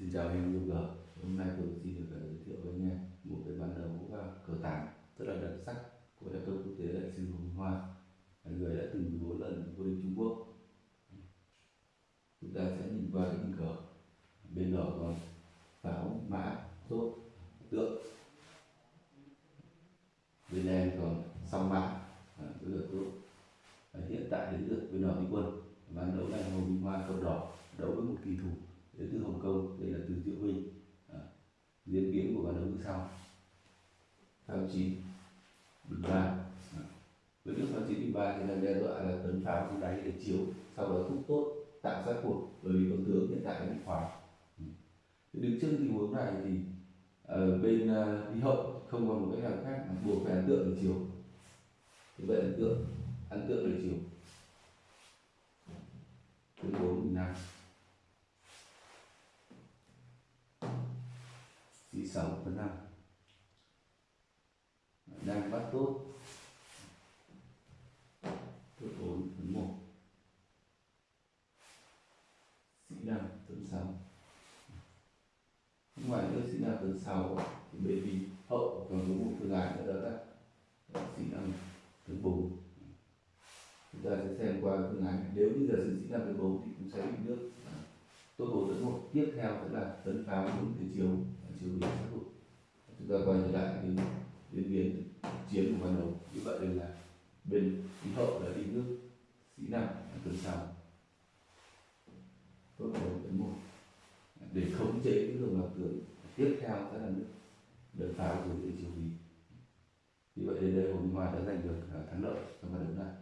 Xin chào anh em yêu. Hôm nay tôi xin được ờ, giới thiệu với anh em một cái bản đấu ờ, cờ tàng rất là đặc sắc của đại công quốc tế đại sư Hồng Hoa, là người đã từng 14 lần vô địch Trung Quốc. Chúng ta sẽ nhìn qua cái hình cờ. Bên đỏ còn pháo, mã, tốt, tượng. Bên đen còn song mã, à, rất là tốt. Hiện tại đến được bên đỏ đi quân. Ván đấu này Hồng Minh Hoa cờ đỏ đấu với một kỳ thủ đến từ hồ Kông đây là từ Diệu Vinh à, diễn biến của ván đấu như sau pháo chín. Bình ba à, với nước pháo chín bình ba thì đang đe dọa là tấn pháo xuống đáy để chiếu sau đó thúc tốt tạo sát cuộc bởi vì con tướng hiện tại đã bị khóa đứng trước tình huống này thì ở bên ờ, đi hậu không còn một cách nào khác mà buộc phải ấn tượng để chiếu. Như vậy ấn tượng ấn tượng để chiếu. Thứ bốn bình năm sĩ sáu phần năm đang bắt tốt tốt bốn phần một. Sĩ nam tuần sáu. Ngoài nữa, sĩ nam tuần sáu. Thì bởi vì hậu còn có một phương án nữa đó là sĩ nam tuần bốn. Chúng ta sẽ xem qua phương án. Nếu như giả sử sĩ nam tuần bốn thì cũng sẽ bị nước. Tốt bốn tấn một. Tiếp theo sẽ là tấn pháo hướng từ chiều. Chiều bị sát hụt chúng ta quay trở lại cái biến chiến của ban đầu. Như vậy là bên khí hậu là đi nước sĩ năm tuần sau tốt đầu đến một để khống chế cái đường lọc tường tiếp theo sẽ là nước đợt pháo của địa chiều vì như vậy đến đây hồ minh hòa đã giành được à, thắng lợi trong trận đấu này.